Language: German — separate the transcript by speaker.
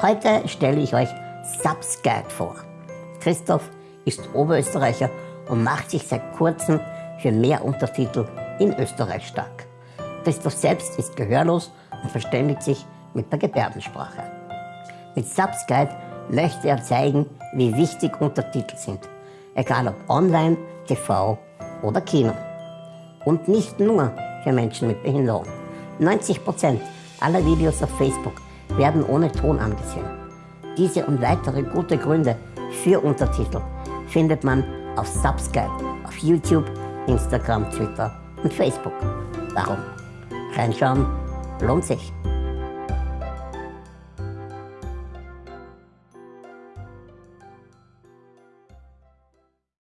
Speaker 1: Heute stelle ich euch Subsguide vor. Christoph ist Oberösterreicher und macht sich seit kurzem für mehr Untertitel in Österreich stark. Christoph selbst ist gehörlos und verständigt sich mit der Gebärdensprache. Mit Subsguide möchte er zeigen, wie wichtig Untertitel sind, egal ob online, TV oder Kino. Und nicht nur für Menschen mit Behinderung. 90% aller Videos auf Facebook werden ohne Ton angesehen. Diese und weitere gute Gründe für Untertitel findet man auf Subscribe auf YouTube, Instagram, Twitter und Facebook. Darum, reinschauen lohnt sich.